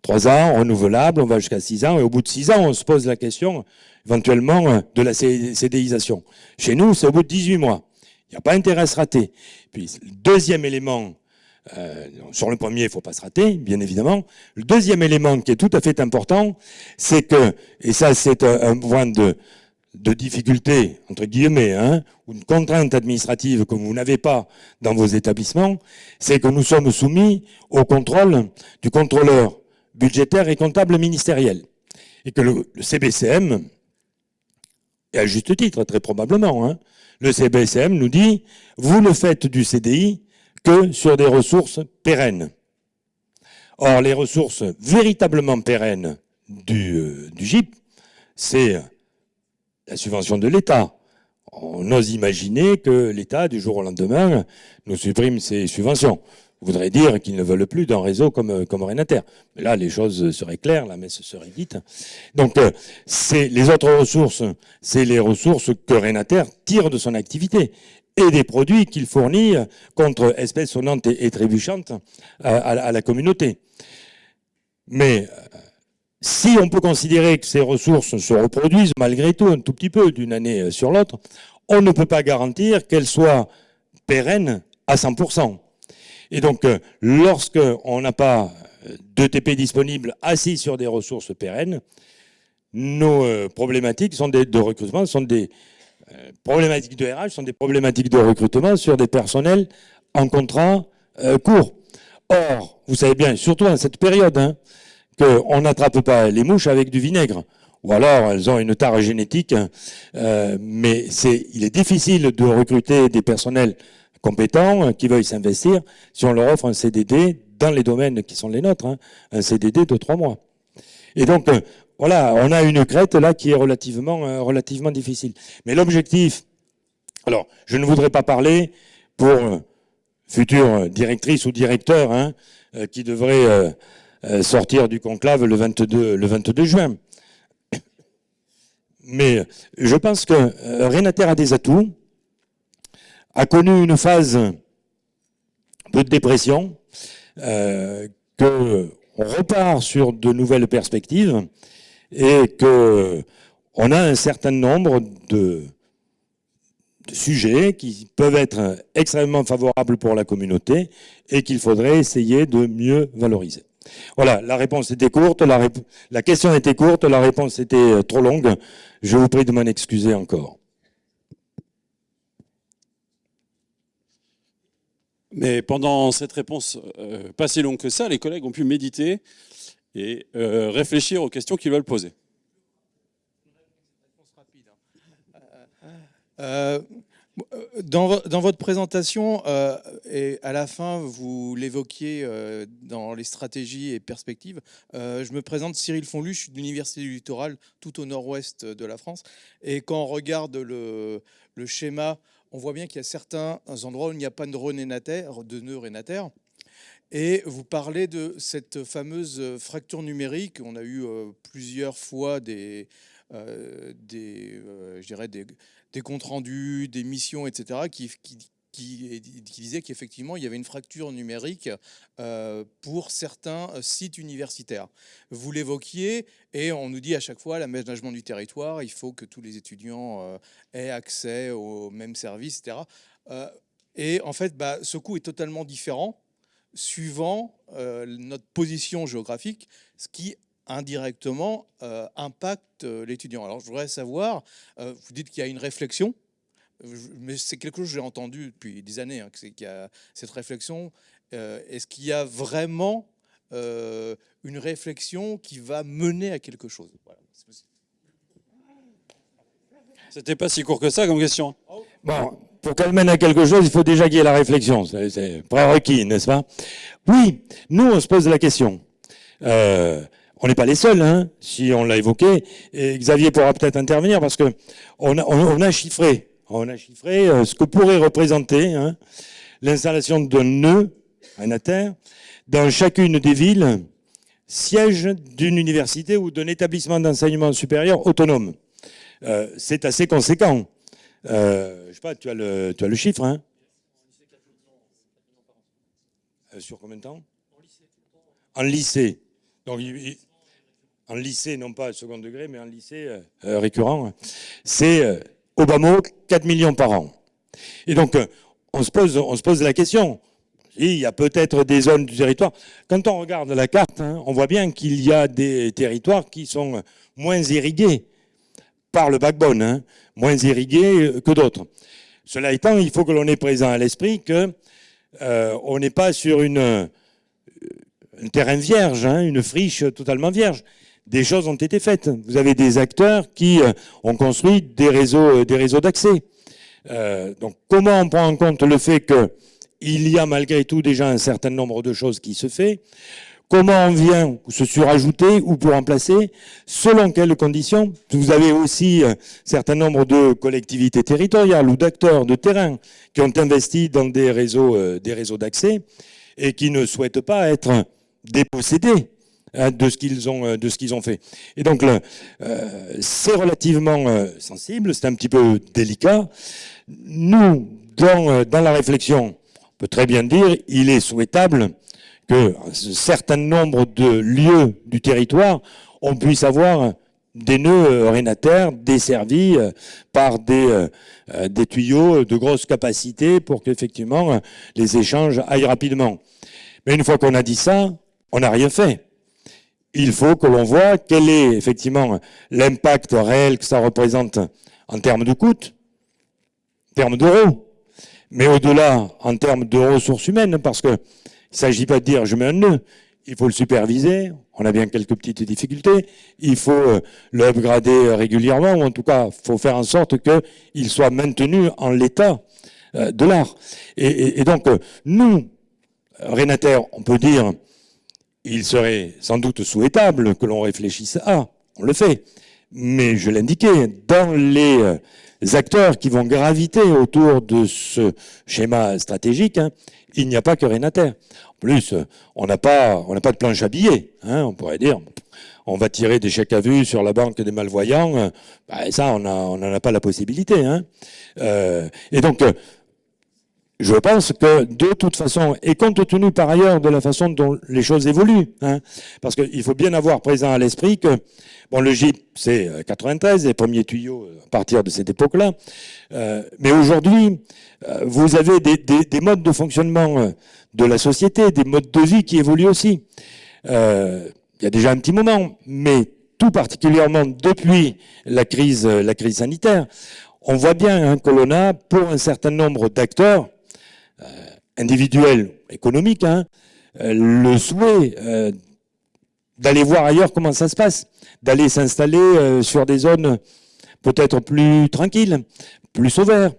A: Trois ans, renouvelable, on va jusqu'à six ans, et au bout de six ans, on se pose la question, éventuellement de la CDIsation. Chez nous, c'est au bout de 18 mois. Il n'y a pas intérêt à se rater. Puis, le deuxième élément, euh, sur le premier, il ne faut pas se rater, bien évidemment. Le deuxième élément qui est tout à fait important, c'est que, et ça c'est un, point de, de difficulté, entre guillemets, hein, ou une contrainte administrative que vous n'avez pas dans vos établissements, c'est que nous sommes soumis au contrôle du contrôleur budgétaire et comptable ministériel. Et que le, CBCM, et à juste titre, très probablement, hein, le CBCM nous dit, vous ne faites du CDI que sur des ressources pérennes. Or, les ressources véritablement pérennes du, euh, du GIP, c'est la subvention de l'État. On ose imaginer que l'État, du jour au lendemain, nous supprime ses subventions voudrait dire qu'ils ne veulent plus d'un réseau comme, comme Renater. Mais là, les choses seraient claires, la messe serait dite. Donc, euh, c'est les autres ressources, c'est les ressources que Renater tire de son activité et des produits qu'il fournit contre espèces sonnantes et, trébuchantes à, la communauté. Mais euh, si on peut considérer que ces ressources se reproduisent malgré tout un tout petit peu d'une année sur l'autre, on ne peut pas garantir qu'elles soient pérennes à 100%. Et donc, euh, lorsqu'on n'a pas euh, de TP disponibles assis sur des ressources pérennes, nos euh, problématiques sont de recrutement sont des problématiques de RH, sont des problématiques de recrutement sur des personnels en contrat court. Or, vous savez bien, surtout en cette période, hein, qu'on n'attrape pas les mouches avec du vinaigre. Ou alors, elles ont une tare génétique, mais c'est, il est difficile de recruter des personnels compétents, euh, qui veuillent s'investir, si on leur offre un CDD dans les domaines qui sont les nôtres, hein, un CDD de trois mois. Et donc, euh, voilà, on a une crête là qui est relativement, euh, relativement difficile. Mais l'objectif, alors, je ne voudrais pas parler pour future directrice ou directeur hein, qui devrait sortir du conclave le 22, le 22 juin. Mais je pense que Renater a des atouts, a connu une phase de dépression, euh, qu'on repart sur de nouvelles perspectives et que on a un certain nombre de, sujets qui peuvent être extrêmement favorables pour la communauté et qu'il faudrait essayer de mieux valoriser. Voilà, la réponse était courte, la, la question était courte, la réponse était trop longue. Je vous prie de m'en excuser encore.
B: Mais pendant cette réponse euh, pas si longue que ça, les collègues ont pu méditer et euh, réfléchir aux questions qu'ils veulent poser.
C: Euh, dans, votre présentation, et à la fin, vous l'évoquiez dans les stratégies et perspectives. je me présente Cyril Fonlu, je suis de l'Université du Littoral, tout au nord-ouest de la France. Et quand on regarde le schéma on voit bien qu'il y a certains endroits où il n'y a pas de de nœud rénataire. Et vous parlez de cette fameuse fracture numérique. On a eu euh, plusieurs fois des, euh, euh, des, des, comptes rendus, des missions, etc., qui, qui, disait qu'effectivement, il y avait une fracture numérique euh, pour certains euh, sites universitaires. Vous l'évoquiez, et on nous dit à chaque fois, l'aménagement du territoire, il faut que tous les étudiants euh, aient accès aux mêmes services, etc. et en fait, bah, ce coût est totalement différent suivant notre position géographique, ce qui indirectement impacte l'étudiant. Alors je voudrais savoir, vous dites qu'il y a une réflexion, mais c'est quelque chose que j'ai entendu depuis des années, hein, qu'il y a cette réflexion. Euh, est-ce qu'il y a vraiment euh, une réflexion qui va mener à quelque chose?
B: C'était pas si court que ça comme question.
A: Bon, pour qu'elle mène à quelque chose, il faut déjà qu'il y ait la réflexion. C'est prérequis, n'est-ce pas? Oui, nous, on se pose la question. Euh, on n'est pas les seuls, hein, si on l'a évoqué. Et Xavier pourra peut-être intervenir parce que on a, on a chiffré on a chiffré euh, ce que pourrait représenter hein, l'installation d'un nœud, un terre, dans chacune des villes, siège d'une université ou d'un établissement d'enseignement supérieur autonome. Euh, c'est assez conséquent. Euh, je sais pas, tu as le, chiffre, hein? Sur combien de temps? En lycée. Donc, en lycée, non pas second degré, mais en lycée récurrent. C'est mot, 4 millions par an. Et donc, euh, on se pose, la question. Il y a peut-être des zones du territoire. Quand on regarde la carte, hein, on voit bien qu'il y a des territoires qui sont moins irrigués par le backbone, hein, moins irrigués que d'autres. Cela étant, il faut que l'on ait présent à l'esprit que euh, on n'est pas sur une, un terrain vierge, hein, une friche totalement vierge. Des choses ont été faites. Vous avez des acteurs qui euh, ont construit des réseaux, euh, des réseaux d'accès. Euh, donc, comment on prend en compte le fait que il y a malgré tout déjà un certain nombre de choses qui se fait? Comment on vient se surajouter ou pour remplacer? Selon quelles conditions? Vous avez aussi un certain nombre de collectivités territoriales ou d'acteurs de terrain qui ont investi dans des réseaux, des réseaux d'accès et qui ne souhaitent pas être dépossédés de ce qu'ils ont euh, de ce qu'ils ont fait. Et donc euh, c'est relativement euh, sensible, c'est un petit peu délicat. Nous, dans, dans la réflexion, on peut très bien dire, il est souhaitable que un certain nombre de lieux du territoire, on puisse avoir des nœuds rénataires desservis par des, des tuyaux de grosse capacité pour qu'effectivement les échanges aillent rapidement. Mais une fois qu'on a dit ça, on n'a rien fait. Il faut que l'on voit quel est effectivement l'impact réel que ça représente en termes de coûts, en termes d'euros, mais au-delà en termes de ressources humaines, parce que il s'agit pas de dire je mets un nœud, il faut le superviser, on a bien quelques petites difficultés, il faut euh, le upgrader régulièrement, ou en tout cas, il faut faire en sorte qu'il soit maintenu en l'état euh, de l'art. Et, donc, euh, nous, Rénater, on peut dire, il serait sans doute souhaitable que l'on réfléchisse à, on le fait, mais je l'indiquais, dans les euh, acteurs qui vont graviter autour de ce schéma stratégique, hein, il n'y a pas que Rénater. En plus, on n'a pas, on n'a pas de planche à billets. Hein, on pourrait dire, on va tirer des chèques à vue sur la banque des malvoyants. Bah, ça, on n'en a pas la possibilité. Hein. Euh, et donc, je pense que de toute façon, et compte tenu par ailleurs de la façon dont les choses évoluent, hein, parce qu'il faut bien avoir présent à l'esprit que bon, le GIP, c'est 93, euh, les premiers tuyaux euh, à partir de cette époque-là, euh, mais aujourd'hui, vous avez des, des, des, modes de fonctionnement de la société, des modes de vie qui évoluent aussi. il y a déjà un petit moment, mais tout particulièrement depuis la crise, la crise sanitaire, on voit bien hein, que l'on a, pour un certain nombre d'acteurs, euh, individuel, économique, hein, euh, le souhait euh, d'aller voir ailleurs comment ça se passe, d'aller s'installer sur des zones peut-être plus tranquilles, plus sauvaires.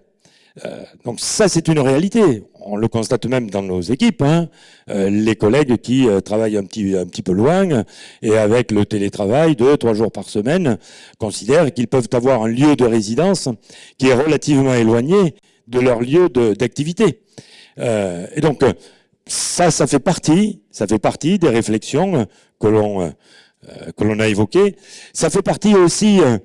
A: donc ça, c'est une réalité. On le constate même dans nos équipes. Hein. les collègues qui travaillent un petit, un petit peu loin et avec le télétravail deux, trois jours par semaine considèrent qu'ils peuvent avoir un lieu de résidence qui est relativement éloigné de leur lieu d'activité. Euh, et donc, ça, ça fait partie, ça fait partie des réflexions que l'on euh, que l'on a évoquées. Ça fait partie aussi euh,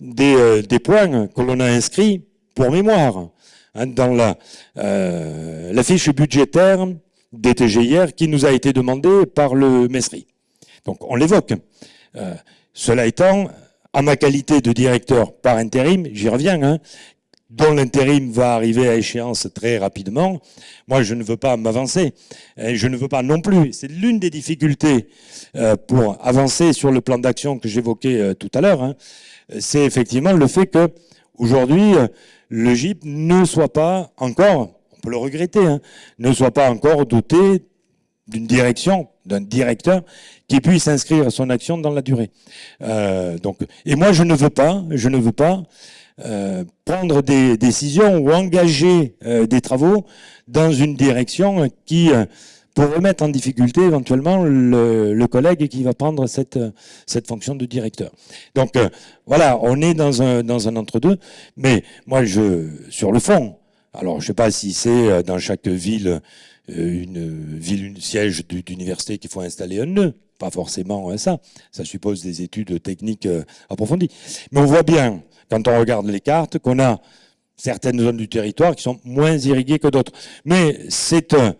A: des, des points que l'on a inscrits pour mémoire hein, dans la, la fiche budgétaire des TGIR qui nous a été demandée par le MESRI. Donc on l'évoque. cela étant, à ma qualité de directeur par intérim, j'y reviens, hein, dont l'intérim va arriver à échéance très rapidement, moi je ne veux pas m'avancer. Je ne veux pas non plus. C'est l'une des difficultés euh, pour avancer sur le plan d'action que j'évoquais euh, tout à l'heure. Hein. C'est effectivement le fait que aujourd'hui euh, le GIP ne soit pas encore, on peut le regretter, hein, ne soit pas encore doté d'une direction, d'un directeur qui puisse inscrire son action dans la durée. donc, et moi je ne veux pas, je ne veux pas euh, prendre des décisions ou engager euh, des travaux dans une direction qui euh, pourrait mettre en difficulté éventuellement le, le, collègue qui va prendre cette, cette fonction de directeur. Donc voilà, on est dans un, dans un entre-deux, mais moi, je, sur le fond, alors je ne sais pas si c'est dans chaque ville une ville, une siège d'université qu'il faut installer un nœud, pas forcément ça, ça suppose des études techniques approfondies. Mais on voit bien quand on regarde les cartes, qu'on a certaines zones du territoire qui sont moins irriguées que d'autres. Mais c'est un,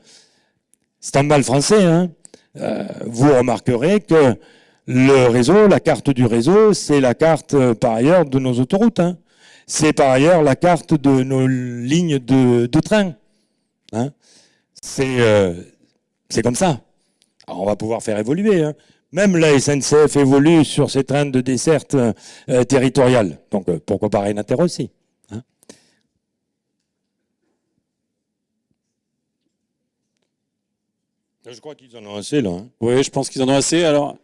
A: un mal français. Hein. Euh, vous remarquerez que le réseau, la carte du réseau, c'est la carte euh, par ailleurs de nos autoroutes. Hein. C'est par ailleurs la carte de nos lignes de, de train. Hein. C'est euh, comme ça. Alors on va pouvoir faire évoluer. Hein. Même la SNCF évolue sur ses trains de desserte euh, territoriale. Donc euh, pourquoi pas Renater aussi hein Je crois qu'ils en ont assez là. hein.
B: Oui, je pense qu'ils en ont assez. Alors,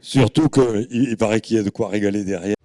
A: Surtout qu'il il paraît qu'il y a de quoi régaler derrière.